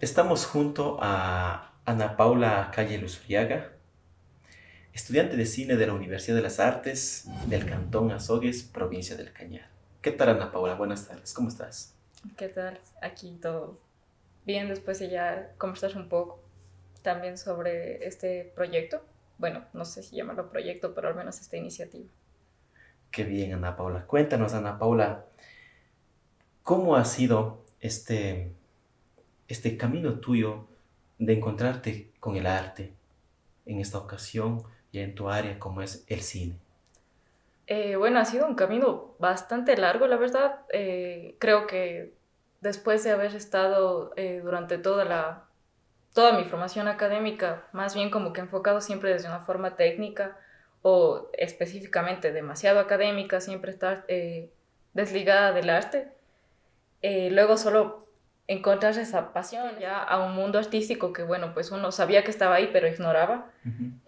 Estamos junto a Ana Paula Calle Luzuriaga, estudiante de cine de la Universidad de las Artes del Cantón Azogues, provincia del Cañar. ¿Qué tal Ana Paula? Buenas tardes, ¿cómo estás? ¿Qué tal? Aquí todo bien, después de ya conversar un poco también sobre este proyecto. Bueno, no sé si llamarlo proyecto, pero al menos esta iniciativa. Qué bien, Ana Paula. Cuéntanos, Ana Paula, ¿cómo ha sido este este camino tuyo de encontrarte con el arte en esta ocasión y en tu área como es el cine? Eh, bueno, ha sido un camino bastante largo, la verdad. Eh, creo que después de haber estado eh, durante toda, la, toda mi formación académica, más bien como que enfocado siempre desde una forma técnica o específicamente demasiado académica, siempre estar desligada del arte. luego solo encontrar esa pasión ya a un mundo artístico que, bueno, pues uno sabía que estaba ahí, pero ignoraba.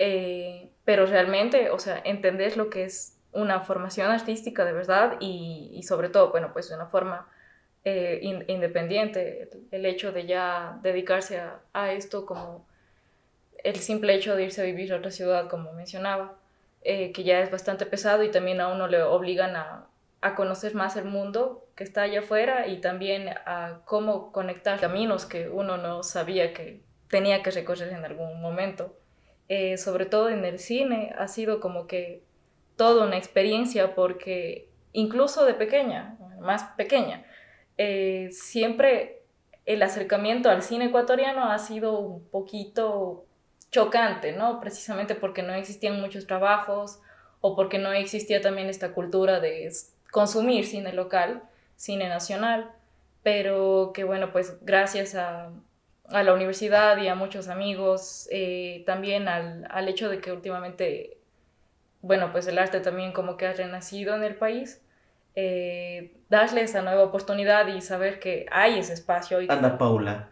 Eh, pero realmente, o sea, entender lo que es una formación artística de verdad y, sobre todo, bueno, pues de una forma eh, independiente, el, hecho de ya dedicarse a, esto como el simple hecho de irse a vivir a otra ciudad, como mencionaba, eh, que ya es bastante pesado y también a uno le obligan a, a conocer más el mundo que está allá afuera y también a cómo conectar caminos que uno no sabía que tenía que recorrer en algún momento. Eh, sobre todo en el cine ha sido como que toda una experiencia porque incluso de pequeña, más pequeña, eh, siempre el acercamiento al cine ecuatoriano ha sido un poquito chocante, ¿no? Precisamente porque no existían muchos trabajos o porque no existía también esta cultura de consumir cine local, cine nacional, pero que bueno, pues gracias a, la universidad y a muchos amigos, eh, también al, hecho de que últimamente, bueno, pues el arte también como que ha renacido en el país, eh, darle esa nueva oportunidad y saber que hay ese espacio. Ana Paula,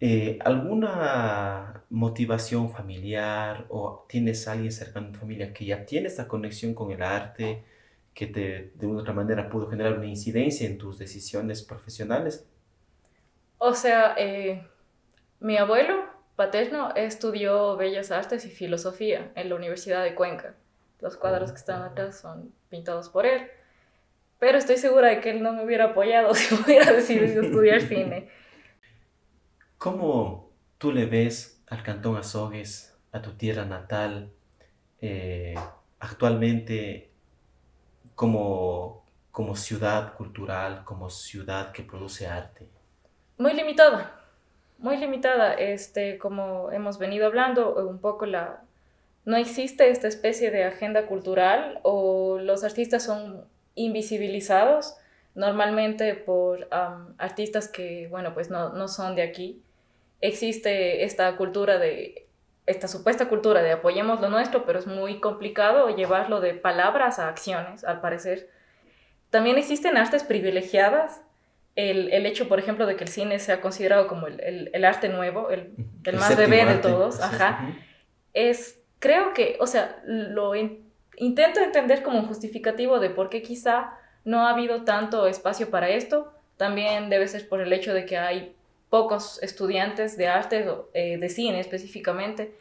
eh, ¿alguna motivación familiar o tienes alguien cercano en tu familia que ya tiene esa conexión con el arte? que te, de una u otra manera pudo generar una incidencia en tus decisiones profesionales? O sea, eh, mi abuelo paterno estudió Bellas Artes y Filosofía en la Universidad de Cuenca. Los cuadros que están atrás son pintados por él. Pero estoy segura de que él no me hubiera apoyado si hubiera decidido estudiar cine. ¿Cómo tú le ves al Cantón Azogues, a tu tierra natal, eh, actualmente como, como ciudad cultural, como ciudad que produce arte? Muy limitada, muy limitada. Este, como hemos venido hablando, un poco la... No existe esta especie de agenda cultural o los artistas son invisibilizados normalmente por artistas que, bueno, pues no, no son de aquí. Existe esta cultura de esta supuesta cultura de apoyemos lo nuestro, pero es muy complicado llevarlo de palabras a acciones, al parecer. También existen artes privilegiadas. El, el hecho, por ejemplo, de que el cine sea considerado como el, el, arte nuevo, el, el más bebé de todos, ajá, es, creo que, o sea, lo intento entender como un justificativo de por qué quizá no ha habido tanto espacio para esto. También debe ser por el hecho de que hay pocos estudiantes de arte, eh, de cine específicamente,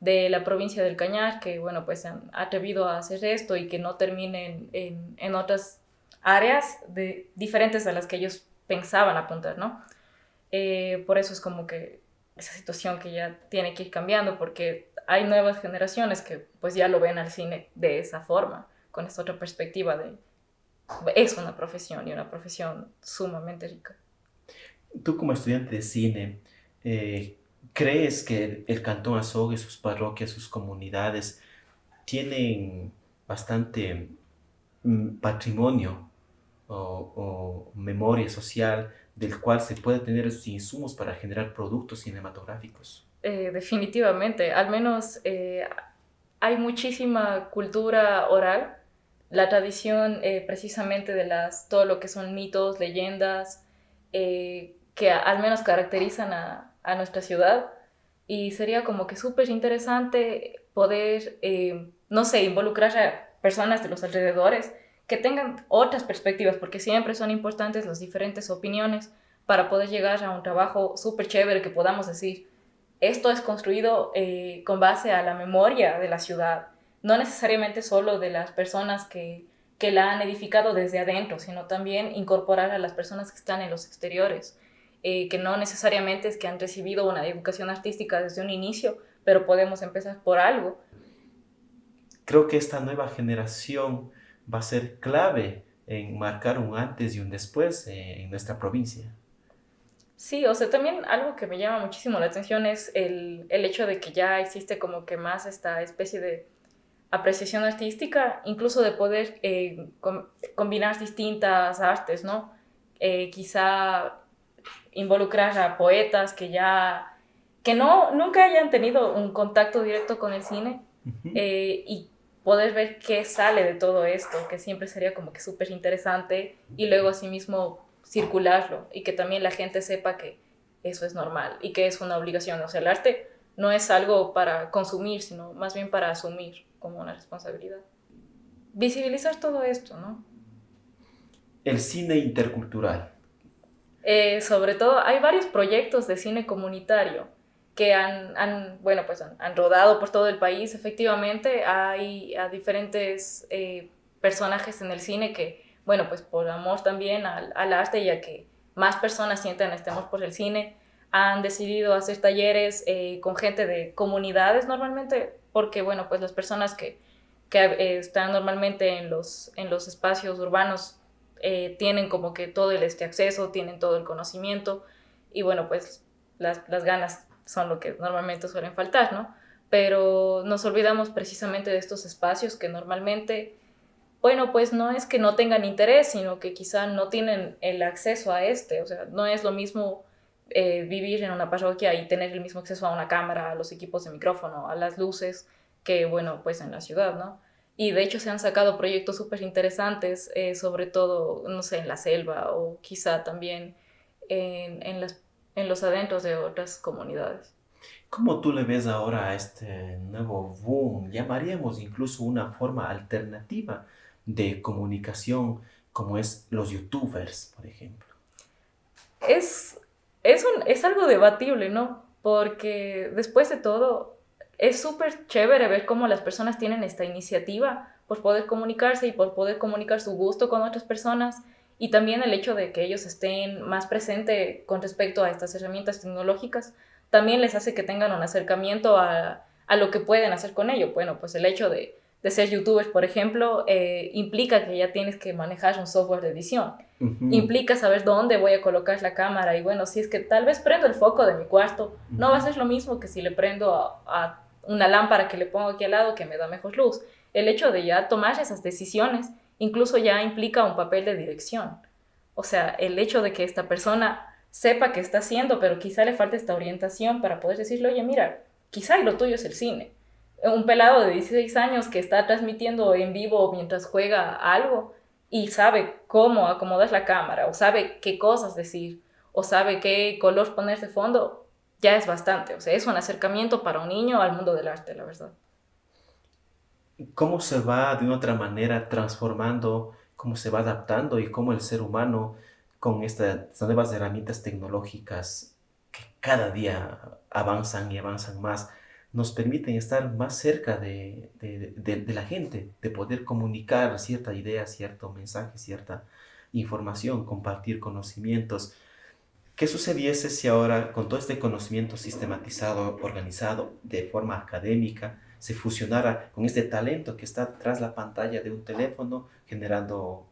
de la provincia del Cañar, que bueno, pues han atrevido a hacer esto y que no terminen en, en otras áreas de, diferentes a las que ellos pensaban apuntar, ¿no? Eh, por eso es como que esa situación que ya tiene que ir cambiando, porque hay nuevas generaciones que pues ya lo ven al cine de esa forma, con esta otra perspectiva de es una profesión y una profesión sumamente rica tú como estudiante de cine, eh, ¿crees que el Cantón Azogue, sus parroquias, sus comunidades tienen bastante mm, patrimonio o, memoria social del cual se puede tener esos insumos para generar productos cinematográficos? Eh, definitivamente, al menos eh, hay muchísima cultura oral, la tradición precisamente de las, todo lo que son mitos, leyendas, que al menos caracterizan a, nuestra ciudad. Y sería como que súper interesante poder, eh, no sé, involucrar a personas de los alrededores que tengan otras perspectivas, porque siempre son importantes las diferentes opiniones para poder llegar a un trabajo súper chévere que podamos decir, esto es construido eh, con base a la memoria de la ciudad, no necesariamente solo de las personas que, que la han edificado desde adentro, sino también incorporar a las personas que están en los exteriores, eh, que no necesariamente es que han recibido una educación artística desde un inicio, pero podemos empezar por algo. Creo que esta nueva generación va a ser clave en marcar un antes y un después eh, en nuestra provincia. Sí, o sea, también algo que me llama muchísimo la atención es el, el hecho de que ya existe como que más esta especie de apreciación artística, incluso de poder eh, combinar distintas artes, ¿no? Eh, quizá involucrar a poetas que ya, que no, nunca hayan tenido un contacto directo con el cine eh, y poder ver qué sale de todo esto, que siempre sería como que súper interesante y luego asimismo circularlo y que también la gente sepa que eso es normal y que es una obligación. O sea, el arte no es algo para consumir, sino más bien para asumir como una responsabilidad. Visibilizar todo esto, ¿no? El cine intercultural. Eh, sobre todo, hay varios proyectos de cine comunitario que han, han bueno, pues han, rodado por todo el país. Efectivamente, hay diferentes eh, personajes en el cine que, bueno, pues por amor también al, arte y a que más personas sientan estemos por el cine, han decidido hacer talleres eh, con gente de comunidades normalmente, porque bueno, pues las personas que, que están normalmente en los, en los espacios urbanos eh, tienen como que todo el este acceso, tienen todo el conocimiento y bueno, pues las, las ganas son lo que normalmente suelen faltar, ¿no? Pero nos olvidamos precisamente de estos espacios que normalmente, bueno, pues no es que no tengan interés, sino que quizá no tienen el acceso a este, o sea, no es lo mismo eh, vivir en una parroquia y tener el mismo acceso a una cámara, a los equipos de micrófono, a las luces, que bueno, pues en la ciudad, ¿no? Y de hecho se han sacado proyectos súper interesantes, eh, sobre todo, no sé, en la selva o quizá también en, en, las, en los adentros de otras comunidades. ¿Cómo tú le ves ahora a este nuevo boom? Llamaríamos incluso una forma alternativa de comunicación como es los youtubers, por ejemplo. Es es, un, es algo debatible, ¿no? Porque después de todo, es súper chévere ver cómo las personas tienen esta iniciativa por poder comunicarse y por poder comunicar su gusto con otras personas y también el hecho de que ellos estén más presentes con respecto a estas herramientas tecnológicas también les hace que tengan un acercamiento a, a lo que pueden hacer con ello. Bueno, pues el hecho de de ser youtuber, por ejemplo, eh, implica que ya tienes que manejar un software de edición. Implica saber dónde voy a colocar la cámara y bueno, si es que tal vez prendo el foco de mi cuarto, no va a ser lo mismo que si le prendo a, una lámpara que le pongo aquí al lado que me da mejor luz. El hecho de ya tomar esas decisiones incluso ya implica un papel de dirección. O sea, el hecho de que esta persona sepa qué está haciendo, pero quizá le falte esta orientación para poder decirle, oye, mira, quizá lo tuyo es el cine un pelado de 16 años que está transmitiendo en vivo mientras juega algo y sabe cómo acomodar la cámara o sabe qué cosas decir o sabe qué color poner de fondo, ya es bastante. O sea, es un acercamiento para un niño al mundo del arte, la verdad. ¿Cómo se va de una otra manera transformando, cómo se va adaptando y cómo el ser humano con estas nuevas herramientas tecnológicas que cada día avanzan y avanzan más, nos permiten estar más cerca de, la gente, de poder comunicar cierta idea, cierto mensaje, cierta información, compartir conocimientos. ¿Qué sucediese si ahora con todo este conocimiento sistematizado, organizado de forma académica, se fusionara con este talento que está tras la pantalla de un teléfono generando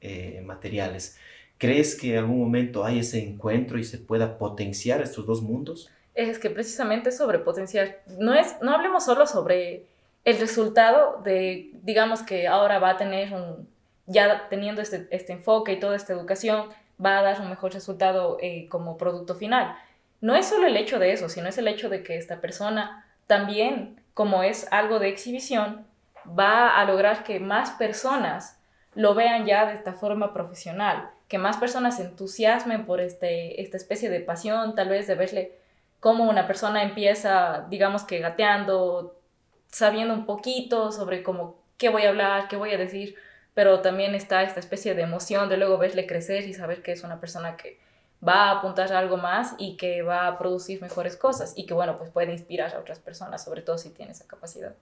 eh, materiales? ¿Crees que en algún momento hay ese encuentro y se pueda potenciar estos dos mundos? es que precisamente sobre potenciar, no, es, no hablemos solo sobre el resultado de, digamos que ahora va a tener un, ya teniendo este, este enfoque y toda esta educación, va a dar un mejor resultado eh, como producto final. No es solo el hecho de eso, sino es el hecho de que esta persona también, como es algo de exhibición, va a lograr que más personas lo vean ya de esta forma profesional, que más personas se entusiasmen por este, esta especie de pasión, tal vez de verle cómo una persona empieza, digamos que gateando, sabiendo un poquito sobre cómo, qué voy a hablar, qué voy a decir, pero también está esta especie de emoción de luego verle crecer y saber que es una persona que va a apuntar a algo más y que va a producir mejores cosas y que, bueno, pues puede inspirar a otras personas, sobre todo si tiene esa capacidad.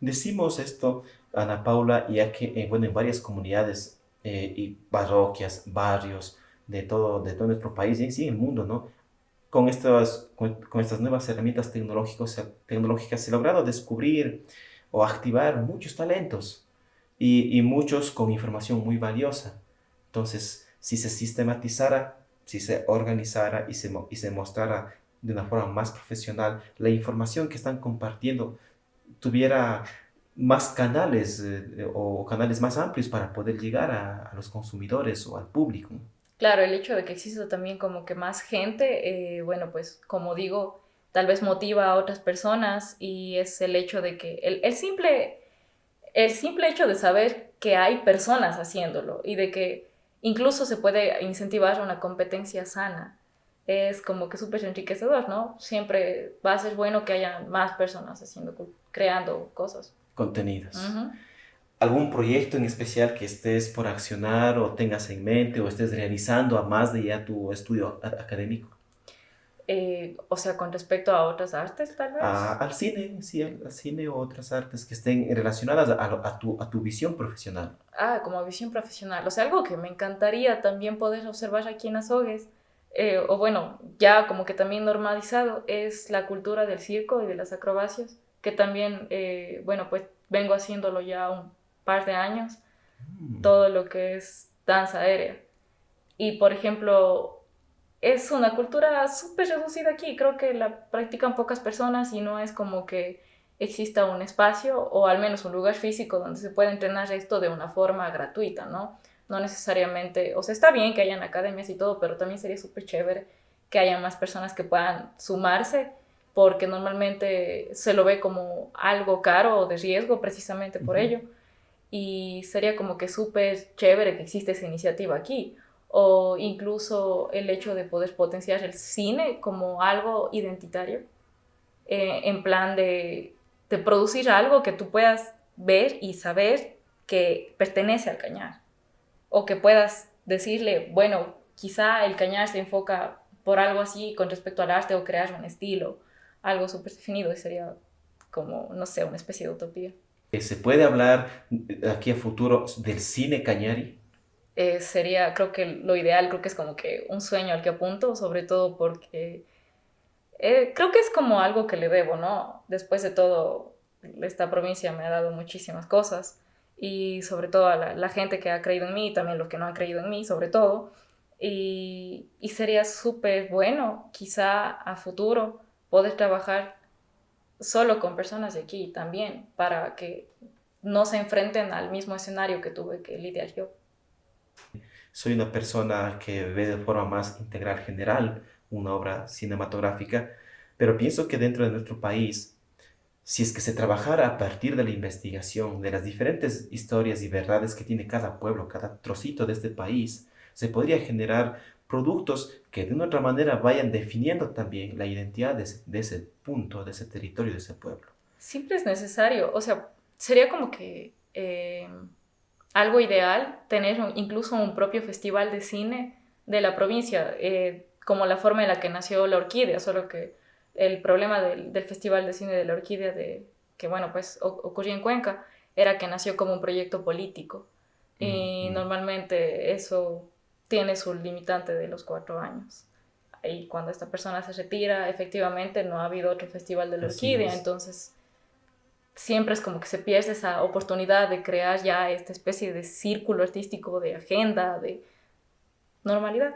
Decimos esto, Ana Paula, ya que, eh, bueno, en varias comunidades eh, y parroquias, barrios de todo, de todo nuestro país y sí el mundo, ¿no? Con estas, con, estas nuevas herramientas tecnológicas, tecnológicas se ha logrado descubrir o activar muchos talentos y, muchos con información muy valiosa. Entonces, si se sistematizara si se organizara y se, y se mostrara de una forma más profesional, la información que están compartiendo tuviera más canales eh, o canales más amplios para poder llegar a, los consumidores o al público. Claro, el hecho de que exista también como que más gente, eh, bueno, pues como digo, tal vez motiva a otras personas y es el hecho de que el, el, simple, el simple hecho de saber que hay personas haciéndolo y de que incluso se puede incentivar una competencia sana. Es como que súper enriquecedor, ¿no? Siempre va a ser bueno que haya más personas haciendo, creando cosas. Contenidos. ¿Algún proyecto en especial que estés por accionar o tengas en mente o estés realizando a más de ya tu estudio académico? Eh, o sea, con respecto a otras artes, tal vez. al cine, sí, al, cine o otras artes que estén relacionadas a, tu, a tu visión profesional. Ah, como visión profesional. O sea, algo que me encantaría también poder observar aquí en Azogues, eh, o bueno, ya como que también normalizado, es la cultura del circo y de las acrobacias, que también, eh, bueno, pues vengo haciéndolo ya un par de años, mm. todo lo que es danza aérea. Y, por ejemplo, es una cultura súper reducida aquí. Creo que la practican pocas personas y no es como que exista un espacio o al menos un lugar físico donde se pueda entrenar esto de una forma gratuita, ¿no? No necesariamente, o sea, está bien que hayan academias y todo, pero también sería súper chévere que haya más personas que puedan sumarse porque normalmente se lo ve como algo caro o de riesgo precisamente por ello. Y sería como que súper chévere que existe esa iniciativa aquí o incluso el hecho de poder potenciar el cine como algo identitario, eh, en plan de, de, producir algo que tú puedas ver y saber que pertenece al cañar, o que puedas decirle, bueno, quizá el cañar se enfoca por algo así con respecto al arte o crear un estilo, algo súper definido, y sería como, no sé, una especie de utopía. ¿Se puede hablar aquí a futuro del cine cañari? Eh, sería, creo que lo ideal, creo que es como que un sueño al que apunto, sobre todo porque eh, creo que es como algo que le debo, ¿no? Después de todo, esta provincia me ha dado muchísimas cosas y sobre todo a la, gente que ha creído en mí y también los que no han creído en mí, sobre todo. Y, y sería súper bueno, quizá a futuro, poder trabajar solo con personas de aquí también, para que no se enfrenten al mismo escenario que tuve que lidiar yo. Soy una persona que ve de forma más integral general una obra cinematográfica, pero pienso que dentro de nuestro país, si es que se trabajara a partir de la investigación de las diferentes historias y verdades que tiene cada pueblo, cada trocito de este país, se podría generar productos que de una otra manera vayan definiendo también la identidad de ese, punto, de ese territorio, de ese pueblo. Siempre es necesario, o sea, sería como que... Eh, algo ideal tener incluso un propio festival de cine de la provincia, eh, como la forma en la que nació La Orquídea, solo que el problema del, Festival de Cine de La Orquídea, de, que bueno, pues ocurrió en Cuenca, era que nació como un proyecto político. Y normalmente eso tiene su limitante de los cuatro años. Y cuando esta persona se retira, efectivamente no ha habido otro festival de la orquídea, entonces siempre es como que se pierde esa oportunidad de crear ya esta especie de círculo artístico, de agenda, de normalidad.